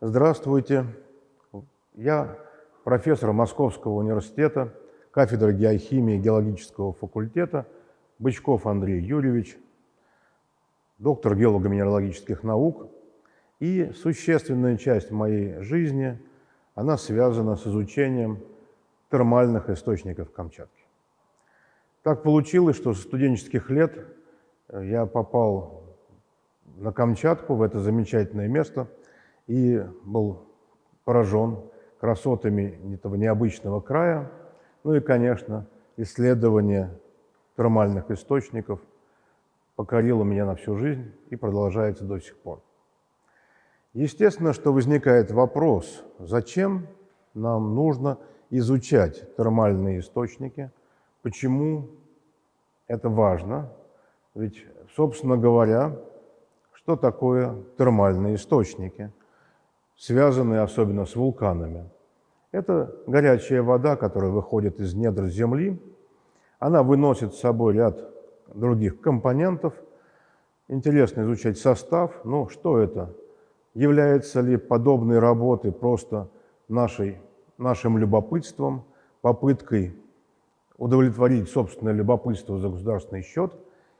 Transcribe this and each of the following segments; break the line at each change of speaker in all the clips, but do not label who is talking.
Здравствуйте. Я профессор Московского университета, кафедры геохимии геологического факультета Бычков Андрей Юрьевич, доктор геолого-минералогических наук. И существенная часть моей жизни, она связана с изучением термальных источников Камчатки. Так получилось, что с студенческих лет я попал на Камчатку, в это замечательное место, и был поражен красотами этого необычного края, ну и, конечно, исследование термальных источников покорило меня на всю жизнь и продолжается до сих пор. Естественно, что возникает вопрос, зачем нам нужно изучать термальные источники, почему это важно, ведь, собственно говоря, что такое термальные источники, связанные особенно с вулканами? Это горячая вода, которая выходит из недр Земли. Она выносит с собой ряд других компонентов. Интересно изучать состав. Ну, что это? Является ли подобные работы просто нашей, нашим любопытством, попыткой удовлетворить собственное любопытство за государственный счет,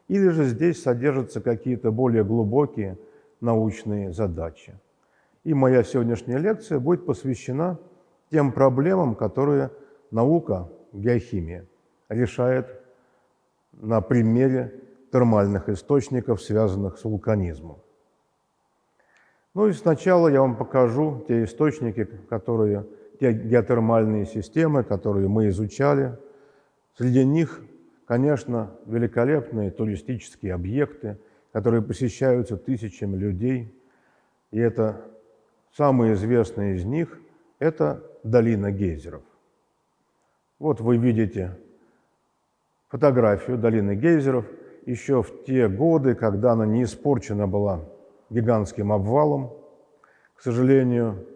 или же здесь содержатся какие-то более глубокие научные задачи. И моя сегодняшняя лекция будет посвящена тем проблемам, которые наука, геохимия, решает на примере термальных источников, связанных с вулканизмом. Ну и сначала я вам покажу те источники, которые, те геотермальные системы, которые мы изучали. Среди них, конечно, великолепные туристические объекты, которые посещаются тысячами людей. И это самые известные из них – это долина гейзеров. Вот вы видите фотографию долины гейзеров еще в те годы, когда она не испорчена была гигантским обвалом. К сожалению,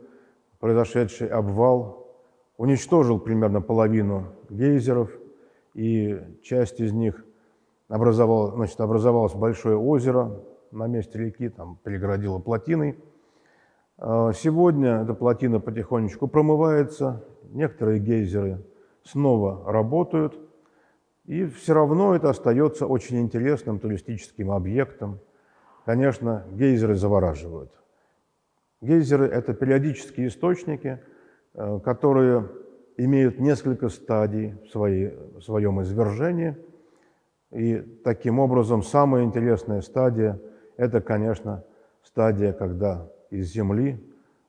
произошедший обвал уничтожил примерно половину гейзеров, и часть из них образовалась, значит, образовалось большое озеро на месте реки, там перегородило плотиной. А, сегодня эта плотина потихонечку промывается, некоторые гейзеры снова работают, и все равно это остается очень интересным туристическим объектом – Конечно, гейзеры завораживают. Гейзеры – это периодические источники, э, которые имеют несколько стадий в, своей, в своем извержении. И таким образом самая интересная стадия – это, конечно, стадия, когда из земли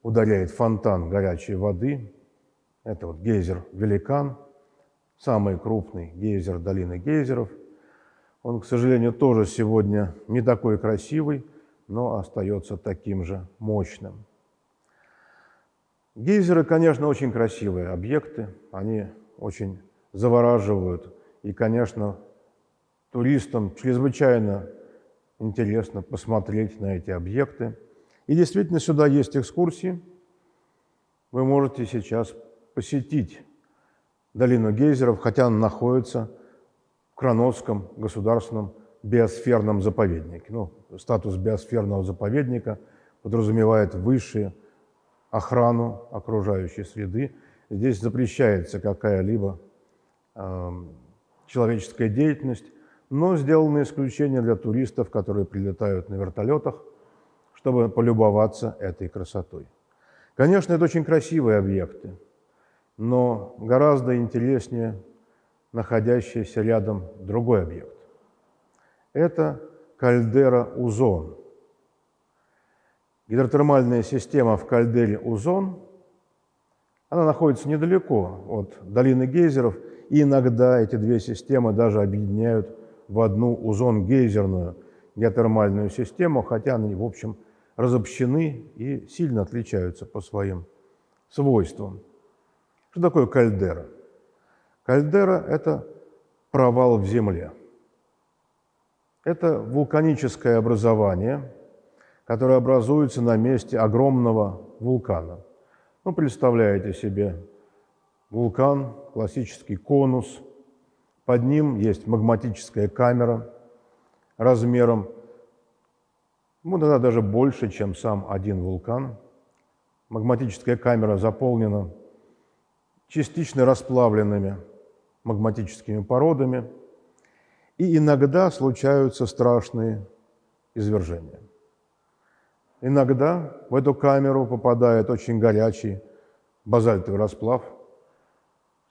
ударяет фонтан горячей воды. Это вот гейзер «Великан», самый крупный гейзер долины гейзеров – он, к сожалению, тоже сегодня не такой красивый, но остается таким же мощным. Гейзеры, конечно, очень красивые объекты, они очень завораживают. И, конечно, туристам чрезвычайно интересно посмотреть на эти объекты. И действительно, сюда есть экскурсии. Вы можете сейчас посетить долину гейзеров, хотя она находится Кранотском государственном биосферном заповеднике. Ну, статус биосферного заповедника подразумевает высшую охрану окружающей среды. Здесь запрещается какая-либо э, человеческая деятельность, но сделаны исключения для туристов, которые прилетают на вертолетах, чтобы полюбоваться этой красотой. Конечно, это очень красивые объекты, но гораздо интереснее находящийся рядом другой объект. Это кальдера Узон. Гидротермальная система в кальдере Узон, она находится недалеко от долины гейзеров, и иногда эти две системы даже объединяют в одну узон-гейзерную геотермальную систему, хотя они, в общем, разобщены и сильно отличаются по своим свойствам. Что такое кальдера? Кальдера – это провал в земле. Это вулканическое образование, которое образуется на месте огромного вулкана. Ну, представляете себе вулкан, классический конус, под ним есть магматическая камера, размером, ну, иногда даже больше, чем сам один вулкан. Магматическая камера заполнена частично расплавленными магматическими породами, и иногда случаются страшные извержения. Иногда в эту камеру попадает очень горячий базальтовый расплав.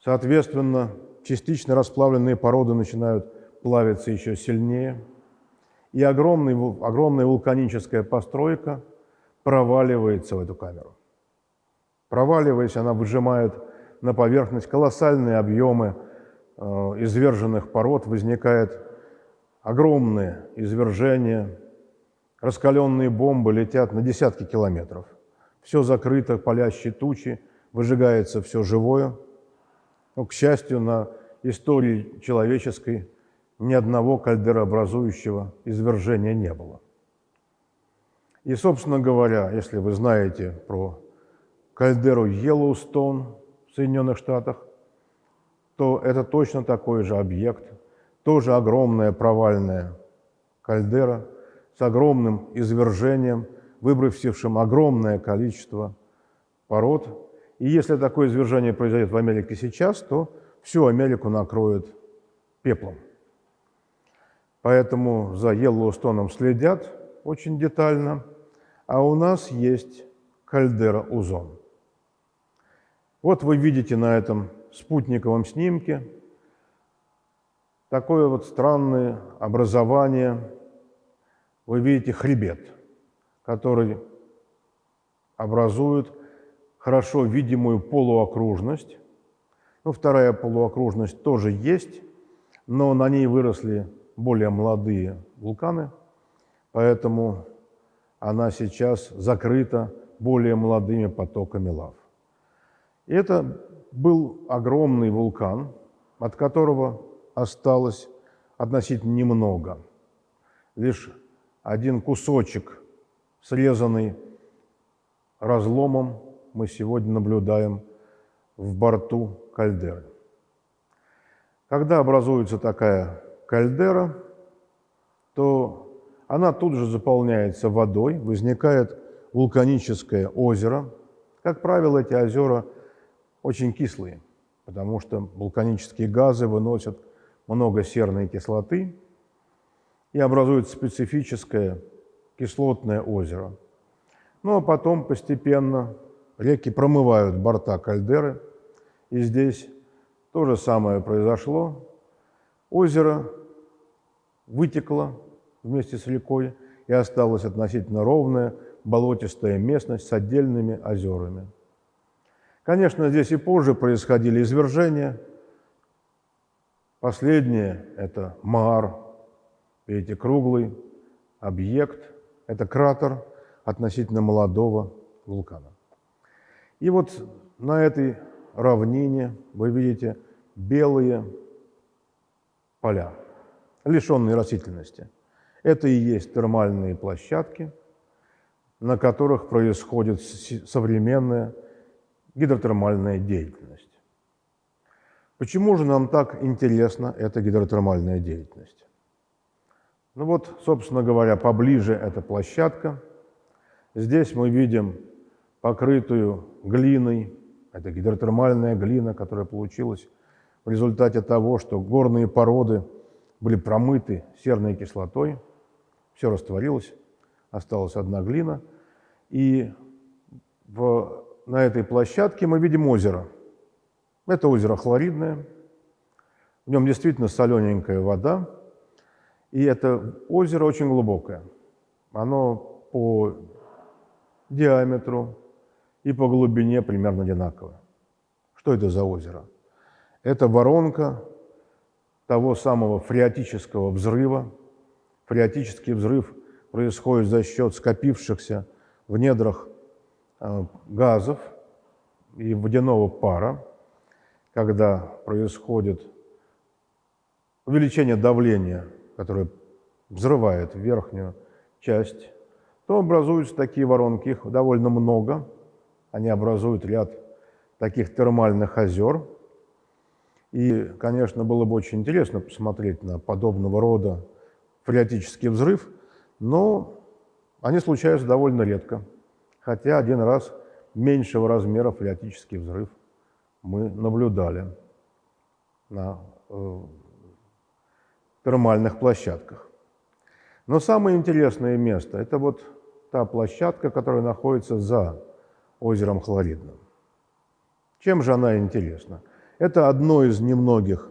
Соответственно, частично расплавленные породы начинают плавиться еще сильнее. И огромный, огромная вулканическая постройка проваливается в эту камеру. Проваливаясь, она выжимает на поверхность колоссальные объемы э, изверженных пород, возникает огромное извержение, раскаленные бомбы летят на десятки километров. Все закрыто, палящие тучи, выжигается все живое. Но, к счастью, на истории человеческой ни одного кальдерообразующего извержения не было. И, собственно говоря, если вы знаете про кальдеру Йеллоустон в Соединенных Штатах, то это точно такой же объект, тоже огромная провальная кальдера огромным извержением, выбросившим огромное количество пород. И если такое извержение произойдет в Америке сейчас, то всю Америку накроет пеплом. Поэтому за Йеллоустоном следят очень детально. А у нас есть кальдера Узон. Вот вы видите на этом спутниковом снимке такое вот странное образование. Вы видите хребет, который образует хорошо видимую полуокружность. Ну, вторая полуокружность тоже есть, но на ней выросли более молодые вулканы, поэтому она сейчас закрыта более молодыми потоками лав. И это был огромный вулкан, от которого осталось относительно немного. Лишь один кусочек, срезанный разломом, мы сегодня наблюдаем в борту кальдеры. Когда образуется такая кальдера, то она тут же заполняется водой, возникает вулканическое озеро. Как правило, эти озера – очень кислые, потому что вулканические газы выносят много серной кислоты и образуют специфическое кислотное озеро. Ну а потом постепенно реки промывают борта кальдеры, и здесь то же самое произошло. Озеро вытекло вместе с рекой, и осталась относительно ровная болотистая местность с отдельными озерами. Конечно, здесь и позже происходили извержения. Последнее – это Маар, видите, круглый объект, это кратер относительно молодого вулкана. И вот на этой равнине вы видите белые поля, лишенные растительности. Это и есть термальные площадки, на которых происходит современная гидротермальная деятельность. Почему же нам так интересна эта гидротермальная деятельность? Ну вот, собственно говоря, поближе эта площадка. Здесь мы видим покрытую глиной, это гидротермальная глина, которая получилась в результате того, что горные породы были промыты серной кислотой, все растворилось, осталась одна глина, и в на этой площадке мы видим озеро. Это озеро хлоридное, в нем действительно солененькая вода, и это озеро очень глубокое. Оно по диаметру и по глубине примерно одинаковое. Что это за озеро? Это воронка того самого фреатического взрыва. Фреатический взрыв происходит за счет скопившихся в недрах Э, газов и водяного пара, когда происходит увеличение давления, которое взрывает верхнюю часть, то образуются такие воронки, их довольно много. Они образуют ряд таких термальных озер. И, конечно, было бы очень интересно посмотреть на подобного рода фреатический взрыв, но они случаются довольно редко. Хотя один раз меньшего размера фреатический взрыв мы наблюдали на э, термальных площадках. Но самое интересное место – это вот та площадка, которая находится за озером Хлоридным. Чем же она интересна? Это одно из немногих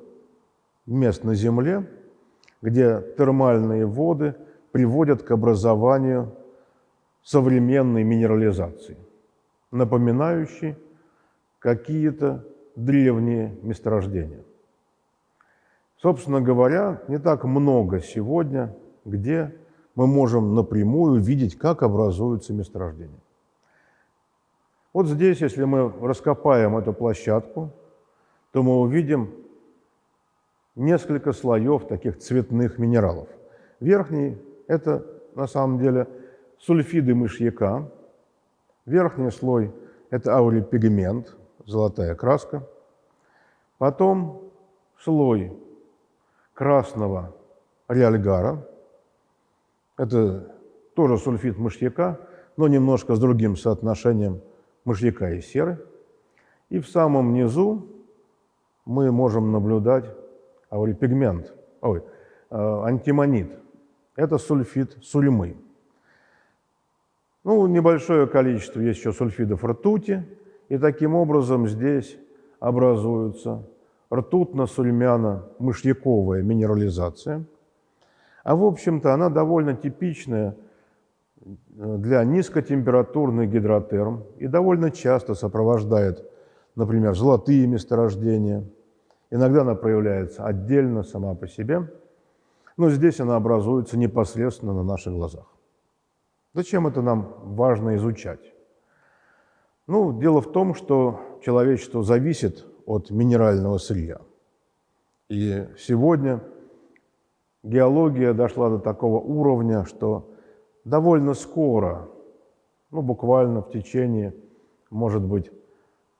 мест на Земле, где термальные воды приводят к образованию современной минерализации, напоминающей какие-то древние месторождения. Собственно говоря, не так много сегодня, где мы можем напрямую видеть, как образуются месторождения. Вот здесь, если мы раскопаем эту площадку, то мы увидим несколько слоев таких цветных минералов. Верхний – это на самом деле сульфиды мышьяка. Верхний слой – это аурипигмент, золотая краска. Потом слой красного реальгара. Это тоже сульфид мышьяка, но немножко с другим соотношением мышьяка и серы. И в самом низу мы можем наблюдать аурипигмент, ой, э, антимонит. Это сульфид сульмы. Ну, небольшое количество есть еще сульфидов ртути, и таким образом здесь образуются ртутно-сульмяно-мышьяковая минерализация. А в общем-то она довольно типичная э, для низкотемпературных гидротерм и довольно часто сопровождает, например, золотые месторождения. Иногда она проявляется отдельно, сама по себе, но здесь она образуется непосредственно на наших глазах. Зачем это нам важно изучать? Ну, дело в том, что человечество зависит от минерального сырья. И сегодня геология дошла до такого уровня, что довольно скоро, ну буквально в течение, может быть,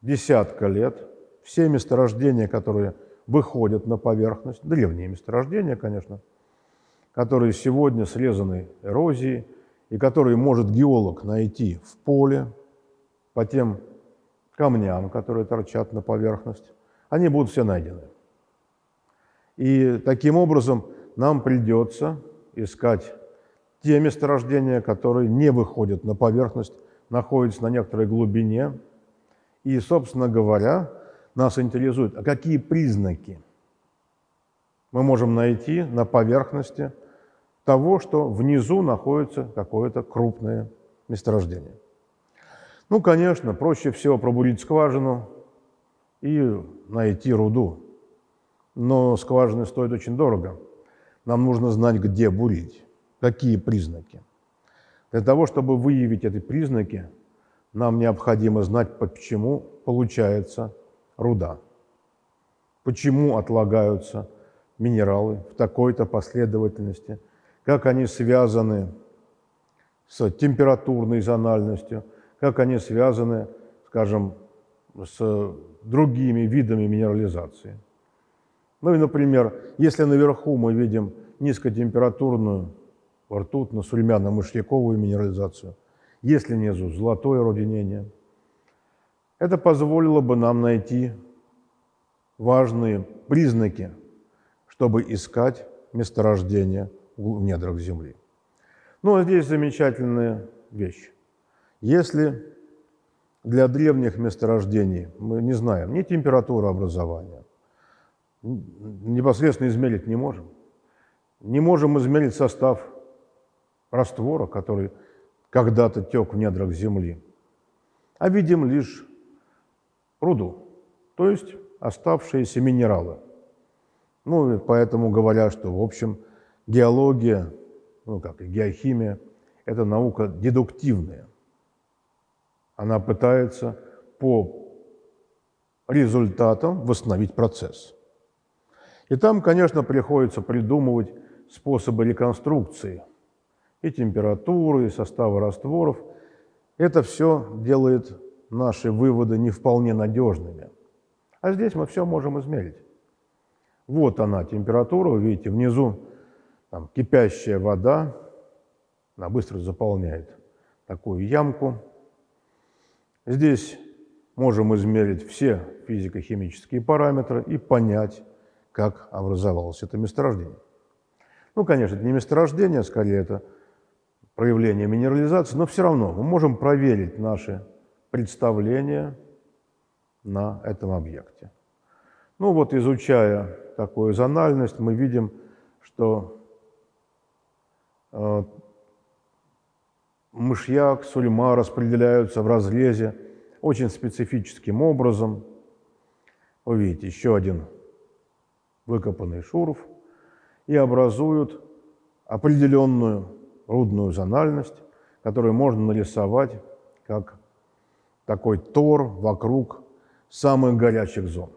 десятка лет, все месторождения, которые выходят на поверхность, древние месторождения, конечно, которые сегодня срезаны эрозией, и которые может геолог найти в поле по тем камням, которые торчат на поверхность, они будут все найдены. И таким образом нам придется искать те месторождения, которые не выходят на поверхность, находятся на некоторой глубине. И, собственно говоря, нас интересует, а какие признаки мы можем найти на поверхности того, что внизу находится какое-то крупное месторождение. Ну, конечно, проще всего пробурить скважину и найти руду. Но скважины стоят очень дорого. Нам нужно знать, где бурить, какие признаки. Для того, чтобы выявить эти признаки, нам необходимо знать, почему получается руда, почему отлагаются минералы в такой-то последовательности, как они связаны с температурной зональностью – как они связаны, скажем, с другими видами минерализации. Ну и, например, если наверху мы видим низкотемпературную ртутно-сульмяно-мышьяковую минерализацию, если внизу золотое родинение, это позволило бы нам найти важные признаки, чтобы искать месторождение в недрах Земли. Ну а здесь замечательная вещь. Если для древних месторождений мы не знаем ни температуру образования, непосредственно измерить не можем, не можем измерить состав раствора, который когда-то тек в недрах Земли, а видим лишь руду, то есть оставшиеся минералы. Ну, и поэтому говорят, что, в общем, геология, ну, как и геохимия, это наука дедуктивная. Она пытается по результатам восстановить процесс. И там, конечно, приходится придумывать способы реконструкции и температуры, и состава растворов. Это все делает наши выводы не вполне надежными. А здесь мы все можем измерить. Вот она, температура, вы видите, внизу там, кипящая вода, она быстро заполняет такую ямку. Здесь можем измерить все физико-химические параметры и понять, как образовалось это месторождение. Ну, конечно, это не месторождение, скорее это проявление минерализации, но все равно мы можем проверить наши представления на этом объекте. Ну вот, изучая такую зональность, мы видим, что э, мышьяк, сульма распределяются в разрезе очень специфическим образом. Вы видите, еще один выкопанный шурф и образуют определенную рудную зональность, которую можно нарисовать как такой тор вокруг самых горячих зон.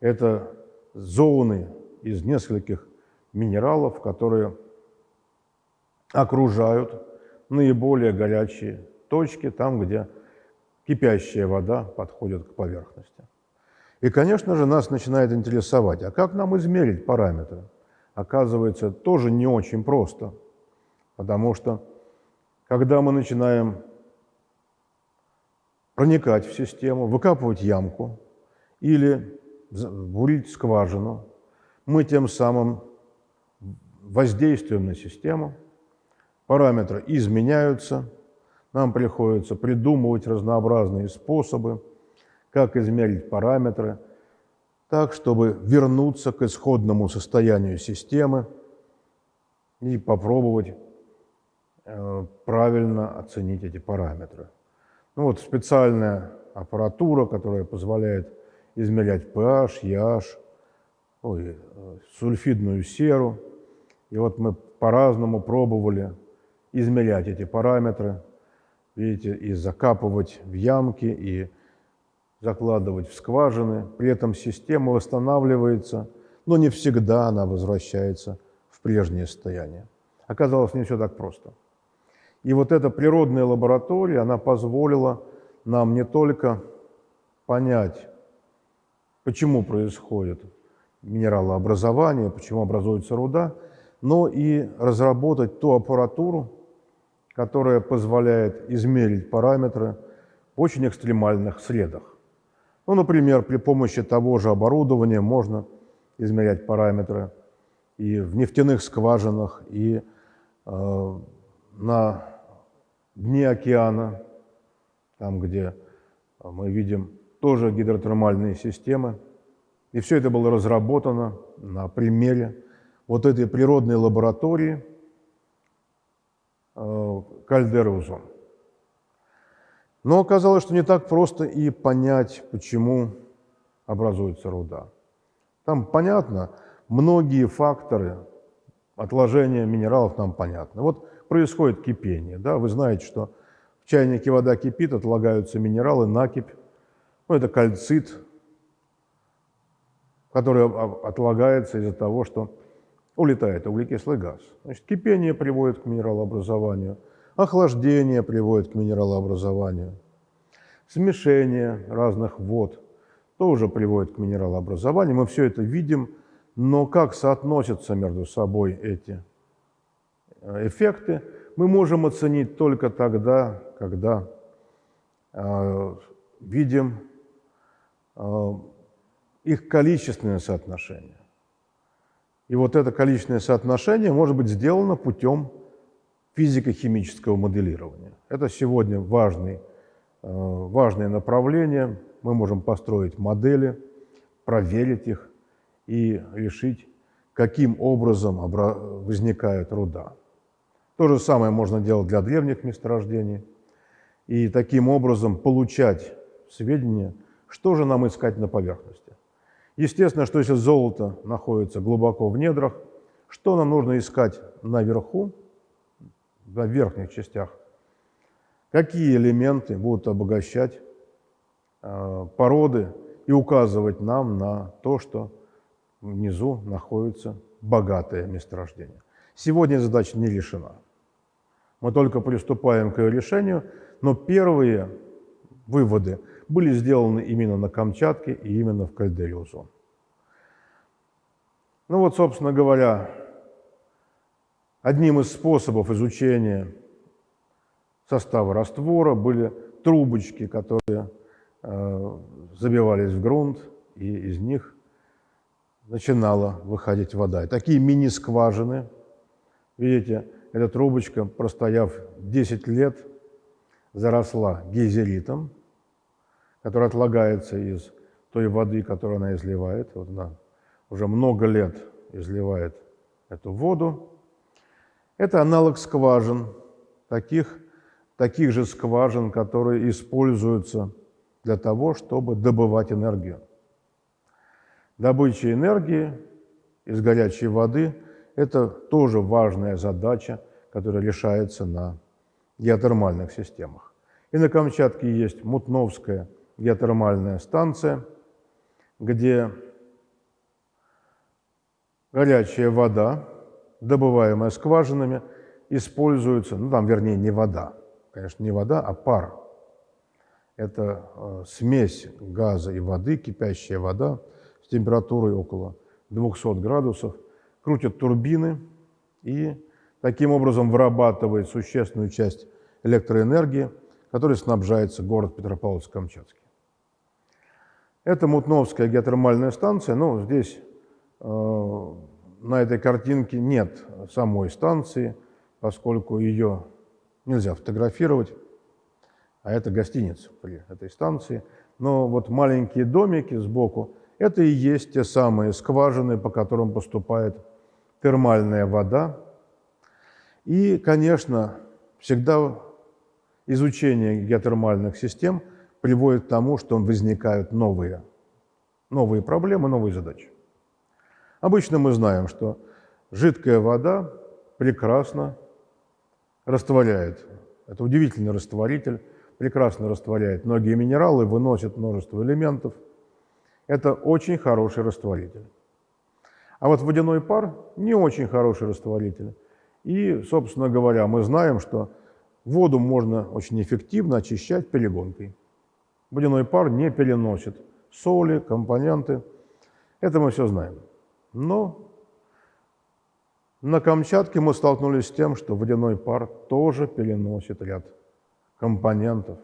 Это зоны из нескольких минералов, которые окружают наиболее горячие точки, там, где кипящая вода подходит к поверхности. И, конечно же, нас начинает интересовать, а как нам измерить параметры? Оказывается, тоже не очень просто, потому что когда мы начинаем проникать в систему, выкапывать ямку или бурить скважину, мы тем самым воздействуем на систему, параметры изменяются, нам приходится придумывать разнообразные способы, как измерить параметры, так, чтобы вернуться к исходному состоянию системы и попробовать э, правильно оценить эти параметры. Ну вот специальная аппаратура, которая позволяет измерять pH, EH, ой, сульфидную серу. И вот мы по-разному пробовали измерять эти параметры, видите, и закапывать в ямки, и закладывать в скважины. При этом система восстанавливается, но не всегда она возвращается в прежнее состояние. Оказалось, не все так просто. И вот эта природная лаборатория, она позволила нам не только понять, почему происходит минералообразование, почему образуется руда, но и разработать ту аппаратуру, которая позволяет измерить параметры в очень экстремальных средах. Ну, например, при помощи того же оборудования можно измерять параметры и в нефтяных скважинах, и э, на дне океана, там, где мы видим тоже гидротермальные системы. И все это было разработано на примере вот этой природной лаборатории э, кальдеры Узон. Но оказалось, что не так просто и понять, почему образуется руда. Там понятно, многие факторы отложения минералов нам понятны. Вот происходит кипение. Да? Вы знаете, что в чайнике вода кипит, отлагаются минералы, накипь. Ну, это кальцит, который отлагается из-за того, что улетает углекислый газ. Значит, кипение приводит к минералообразованию, охлаждение приводит к минералообразованию, смешение разных вод тоже приводит к минералообразованию. Мы все это видим, но как соотносятся между собой эти Э, эффекты мы можем оценить только тогда, когда э, видим э, их количественное соотношение. И вот это количественное соотношение может быть сделано путем физико-химического моделирования. Это сегодня важный, э, важное направление. Мы можем построить модели, проверить их и решить, каким образом возникает руда. То же самое можно делать для древних месторождений. И таким образом получать сведения, что же нам искать на поверхности. Естественно, что если золото находится глубоко в недрах, что нам нужно искать наверху, в верхних частях, какие элементы будут обогащать э, породы и указывать нам на то, что внизу находится богатое месторождение. Сегодня задача не решена. Мы только приступаем к ее решению, но первые выводы были сделаны именно на Камчатке и именно в кальдере Узон. Ну вот, собственно говоря, Одним из способов изучения состава раствора были трубочки, которые э, забивались в грунт, и из них начинала выходить вода. И такие мини-скважины, видите, эта трубочка, простояв 10 лет, заросла гейзеритом, который отлагается из той воды, которую она изливает. Вот она уже много лет изливает эту воду. Это аналог скважин, таких, таких же скважин, которые используются для того, чтобы добывать энергию. Добыча энергии из горячей воды – это тоже важная задача, которая решается на геотермальных системах. И на Камчатке есть Мутновская геотермальная станция, где горячая вода, добываемая скважинами, используется, ну там, вернее, не вода, конечно, не вода, а пар. Это э, смесь газа и воды, кипящая вода с температурой около 200 градусов, крутят турбины и таким образом вырабатывает существенную часть электроэнергии, которой снабжается город Петропавловск-Камчатский. Это Мутновская геотермальная станция, но здесь э, на этой картинке нет самой станции, поскольку ее нельзя фотографировать, а это гостиница при этой станции. Но вот маленькие домики сбоку – это и есть те самые скважины, по которым поступает термальная вода. И, конечно, всегда изучение геотермальных систем – приводит к тому, что возникают новые, новые проблемы, новые задачи. Обычно мы знаем, что жидкая вода прекрасно растворяет. Это удивительный растворитель, прекрасно растворяет многие минералы, выносит множество элементов. Это очень хороший растворитель. А вот водяной пар не очень хороший растворитель. И, собственно говоря, мы знаем, что воду можно очень эффективно очищать перегонкой. Водяной пар не переносит соли, компоненты. Это мы все знаем. Но на Камчатке мы столкнулись с тем, что водяной пар тоже переносит ряд компонентов.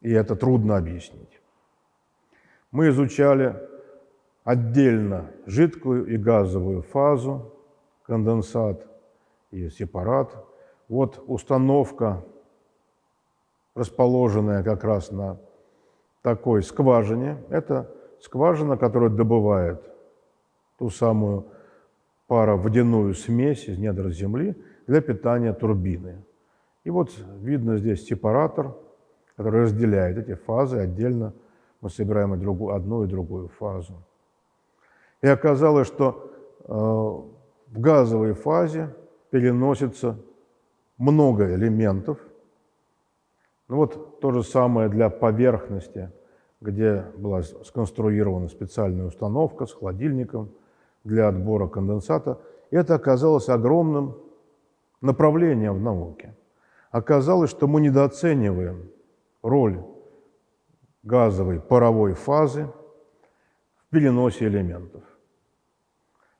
И это трудно объяснить. Мы изучали отдельно жидкую и газовую фазу, конденсат и сепарат. Вот установка, расположенная как раз на такой скважине. Это скважина, которая добывает ту самую пароводяную смесь из недр Земли для питания турбины. И вот видно здесь сепаратор, который разделяет эти фазы. Отдельно мы собираем одну и другую фазу. И оказалось, что э, в газовой фазе переносится много элементов, ну вот то же самое для поверхности, где была сконструирована специальная установка с холодильником для отбора конденсата. Это оказалось огромным направлением в науке. Оказалось, что мы недооцениваем роль газовой паровой фазы в переносе элементов.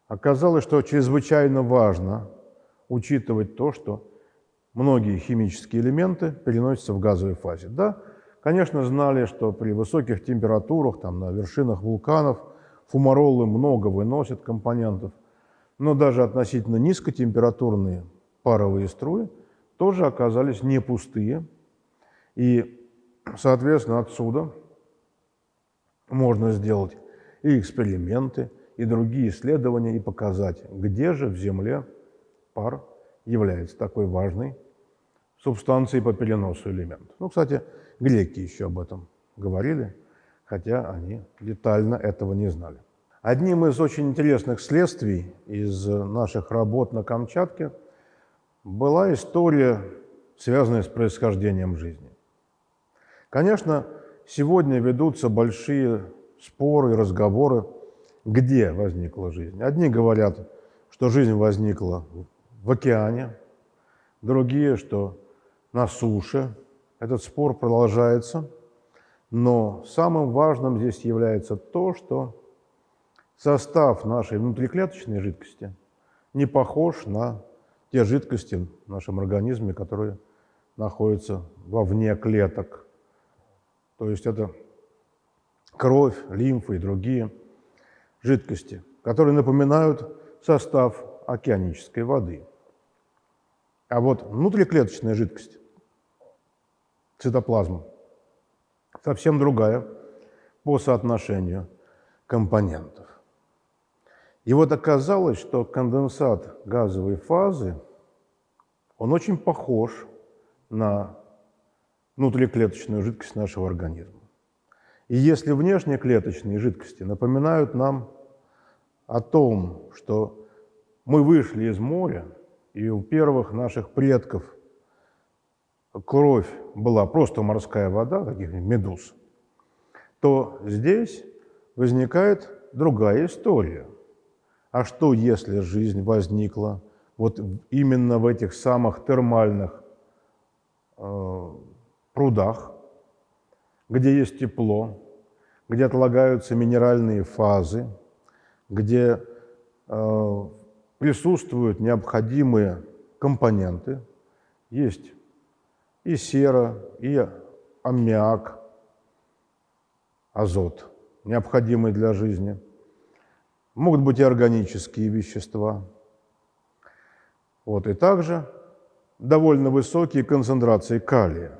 Оказалось, что чрезвычайно важно учитывать то, что многие химические элементы переносятся в газовой фазе. Да, конечно, знали, что при высоких температурах, там, на вершинах вулканов, фумаролы много выносят компонентов, но даже относительно низкотемпературные паровые струи тоже оказались не пустые. И, соответственно, отсюда можно сделать и эксперименты, и другие исследования, и показать, где же в Земле пар является такой важной субстанцией по переносу элементов. Ну, кстати, греки еще об этом говорили, хотя они детально этого не знали. Одним из очень интересных следствий из наших работ на Камчатке была история, связанная с происхождением жизни. Конечно, сегодня ведутся большие споры и разговоры, где возникла жизнь. Одни говорят, что жизнь возникла в океане, другие, что на суше. Этот спор продолжается, но самым важным здесь является то, что состав нашей внутриклеточной жидкости не похож на те жидкости в нашем организме, которые находятся вовне клеток. То есть это кровь, лимфа и другие жидкости, которые напоминают состав океанической воды. А вот внутриклеточная жидкость, цитоплазма, совсем другая по соотношению компонентов. И вот оказалось, что конденсат газовой фазы, он очень похож на внутриклеточную жидкость нашего организма. И если внешние клеточные жидкости напоминают нам о том, что мы вышли из моря, и у первых наших предков кровь была просто морская вода, каких-нибудь медуз, то здесь возникает другая история. А что, если жизнь возникла вот именно в этих самых термальных э, прудах, где есть тепло, где отлагаются минеральные фазы, где э, присутствуют необходимые компоненты. Есть и сера, и аммиак, азот, необходимый для жизни. Могут быть и органические вещества. Вот, и также довольно высокие концентрации калия,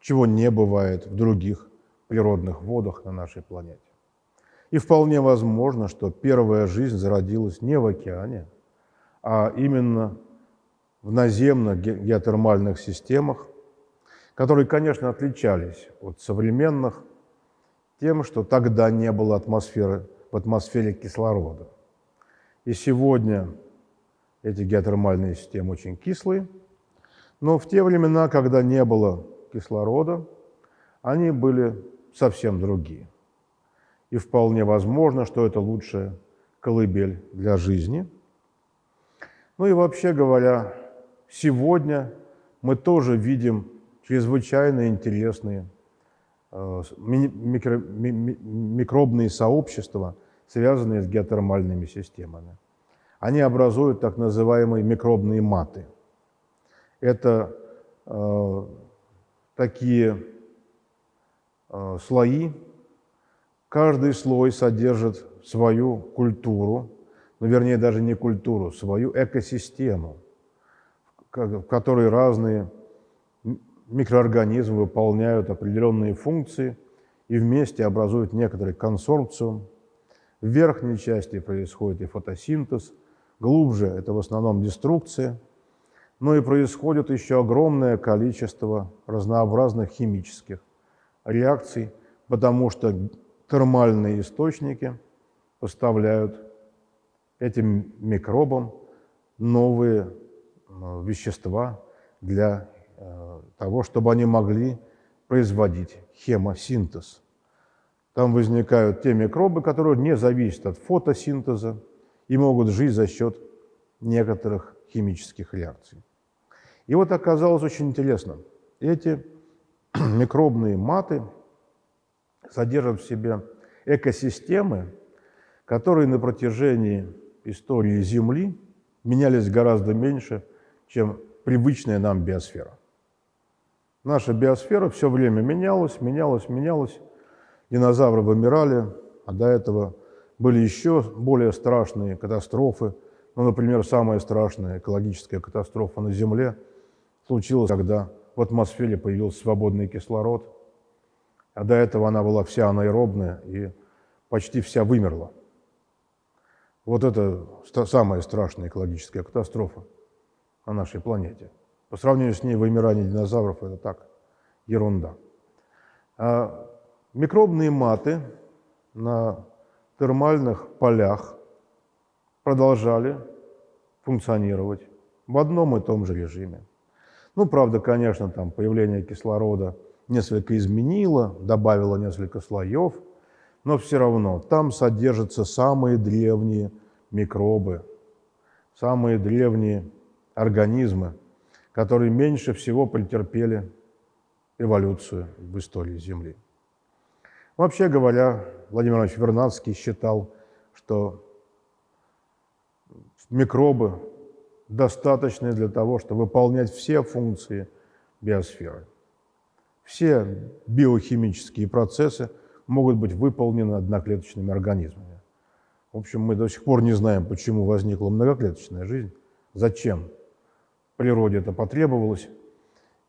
чего не бывает в других природных водах на нашей планете. И вполне возможно, что первая жизнь зародилась не в океане, а именно в наземных геотермальных системах, которые, конечно, отличались от современных тем, что тогда не было атмосферы, в атмосфере кислорода. И сегодня эти геотермальные системы очень кислые, но в те времена, когда не было кислорода, они были совсем другие. И вполне возможно, что это лучшая колыбель для жизни – ну и вообще говоря, сегодня мы тоже видим чрезвычайно интересные э, микро, микробные сообщества, связанные с геотермальными системами. Они образуют так называемые микробные маты. Это э, такие э, слои, каждый слой содержит свою культуру, ну, вернее, даже не культуру, свою экосистему, в которой разные микроорганизмы выполняют определенные функции и вместе образуют некоторый консорциум. В верхней части происходит и фотосинтез, глубже это в основном деструкция, но и происходит еще огромное количество разнообразных химических реакций, потому что термальные источники поставляют этим микробам новые э, вещества для э, того, чтобы они могли производить хемосинтез. Там возникают те микробы, которые не зависят от фотосинтеза и могут жить за счет некоторых химических реакций. И вот оказалось очень интересно. Эти микробные маты содержат в себе экосистемы, которые на протяжении истории Земли менялись гораздо меньше, чем привычная нам биосфера. Наша биосфера все время менялась, менялась, менялась. Динозавры вымирали, а до этого были еще более страшные катастрофы. Ну, например, самая страшная экологическая катастрофа на Земле случилась, когда в атмосфере появился свободный кислород, а до этого она была вся анаэробная и почти вся вымерла. Вот это самая страшная экологическая катастрофа на нашей планете. По сравнению с ней вымирание динозавров – это так, ерунда. А микробные маты на термальных полях продолжали функционировать в одном и том же режиме. Ну, правда, конечно, там появление кислорода несколько изменило, добавило несколько слоев – но все равно там содержатся самые древние микробы, самые древние организмы, которые меньше всего претерпели эволюцию в истории Земли. Вообще говоря, Владимир Иванович Вернадский считал, что микробы достаточные для того, чтобы выполнять все функции биосферы. Все биохимические процессы могут быть выполнены одноклеточными организмами. В общем, мы до сих пор не знаем, почему возникла многоклеточная жизнь, зачем природе это потребовалось.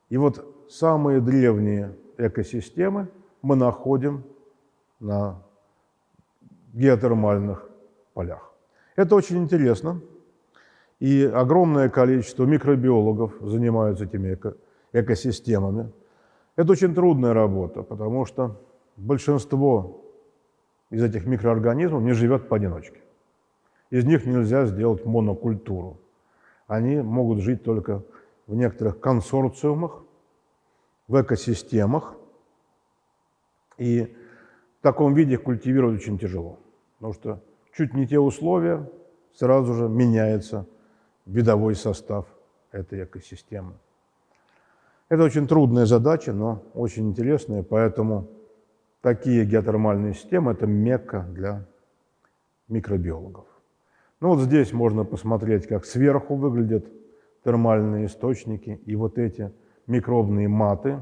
И вот самые древние экосистемы мы находим на геотермальных полях. Это очень интересно, и огромное количество микробиологов занимаются этими эко экосистемами. Это очень трудная работа, потому что большинство из этих микроорганизмов не живет поодиночке. Из них нельзя сделать монокультуру. Они могут жить только в некоторых консорциумах, в экосистемах. И в таком виде их культивировать очень тяжело, потому что чуть не те условия, сразу же меняется видовой состав этой экосистемы. Это очень трудная задача, но очень интересная, поэтому такие геотермальные системы – это мекка для микробиологов. Ну вот здесь можно посмотреть, как сверху выглядят термальные источники и вот эти микробные маты.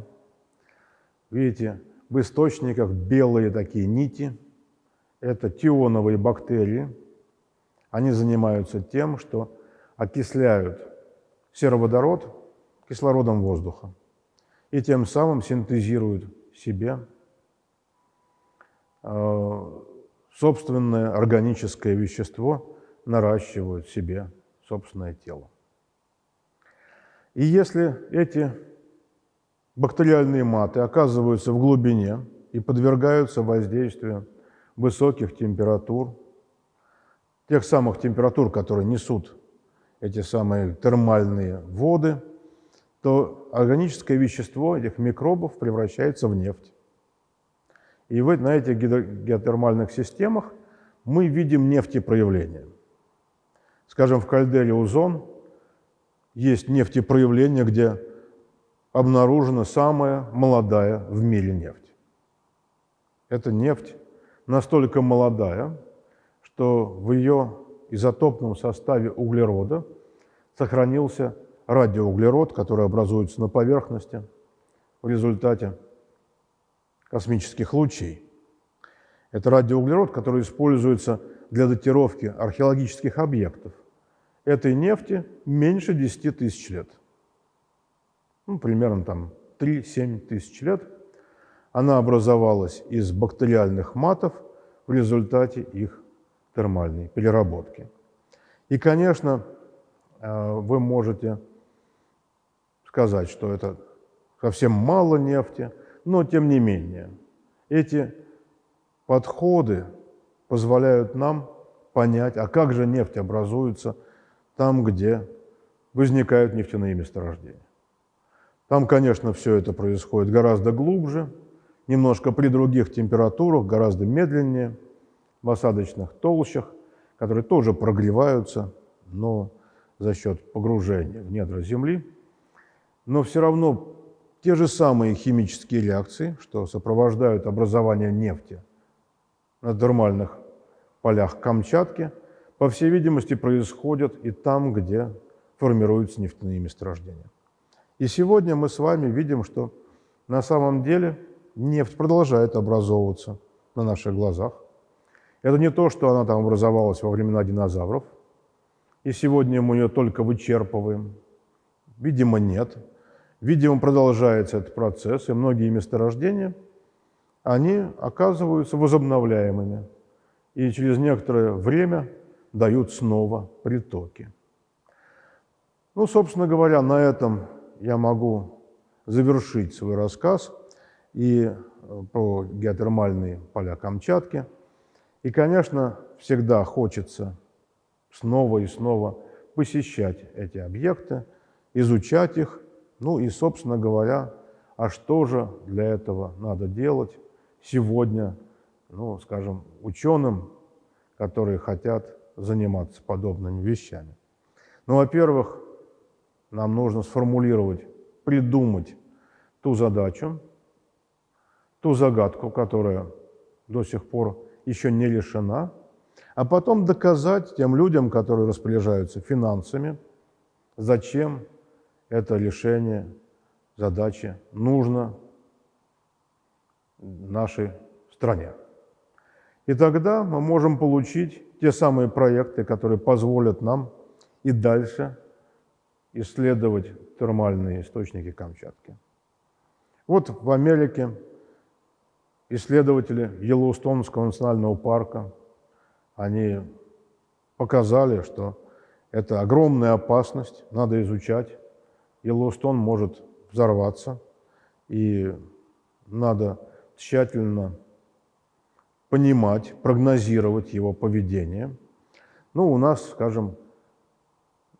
Видите, в источниках белые такие нити. Это тионовые бактерии. Они занимаются тем, что окисляют сероводород кислородом воздуха и тем самым синтезируют себе собственное органическое вещество, наращивают себе собственное тело. И если эти бактериальные маты оказываются в глубине и подвергаются воздействию высоких температур, тех самых температур, которые несут эти самые термальные воды, то органическое вещество этих микробов превращается в нефть. И вот на этих геотермальных системах мы видим нефтепроявления. Скажем, в кальдере Узон есть нефтепроявление, где обнаружена самая молодая в мире нефть. Эта нефть настолько молодая, что в ее изотопном составе углерода сохранился радиоуглерод, который образуется на поверхности в результате космических лучей. Это радиоуглерод, который используется для датировки археологических объектов. Этой нефти меньше 10 тысяч лет. Ну, примерно там 3-7 тысяч лет. Она образовалась из бактериальных матов в результате их термальной переработки. И, конечно, э, вы можете сказать, что это совсем мало нефти, но тем не менее эти подходы позволяют нам понять, а как же нефть образуется там, где возникают нефтяные месторождения. Там, конечно, все это происходит гораздо глубже, немножко при других температурах, гораздо медленнее – в осадочных толщах, которые тоже прогреваются, но за счет погружения в недра Земли. Но все равно те же самые химические реакции, что сопровождают образование нефти на термальных полях Камчатки, по всей видимости, происходят и там, где формируются нефтяные месторождения. И сегодня мы с вами видим, что на самом деле нефть продолжает образовываться на наших глазах. Это не то, что она там образовалась во времена динозавров, и сегодня мы ее только вычерпываем. Видимо, нет. Видимо, продолжается этот процесс, и многие месторождения, они оказываются возобновляемыми, и через некоторое время дают снова притоки. Ну, собственно говоря, на этом я могу завершить свой рассказ и э, про геотермальные поля Камчатки – и, конечно, всегда хочется снова и снова посещать эти объекты, изучать их, ну и, собственно говоря, а что же для этого надо делать сегодня, ну, скажем, ученым, которые хотят заниматься подобными вещами. Ну, во-первых, нам нужно сформулировать, придумать ту задачу, ту загадку, которая до сих пор еще не решена, а потом доказать тем людям, которые распоряжаются финансами зачем это решение задачи нужно нашей стране. И тогда мы можем получить те самые проекты, которые позволят нам и дальше исследовать термальные источники Камчатки. Вот в Америке исследователи Йеллоустонского национального парка, они показали, что это огромная опасность, надо изучать. Йеллоустон может взорваться, и надо тщательно понимать, прогнозировать его поведение. Ну, у нас, скажем,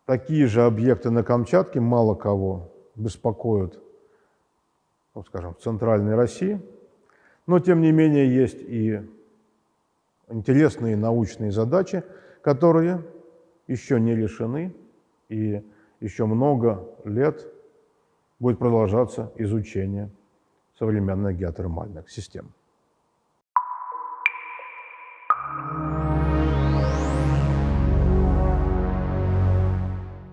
такие же объекты на Камчатке мало кого беспокоят, ну, скажем, в центральной России. Но, тем не менее, есть и интересные научные задачи, которые еще не решены, и еще много лет будет продолжаться изучение современных геотермальных систем.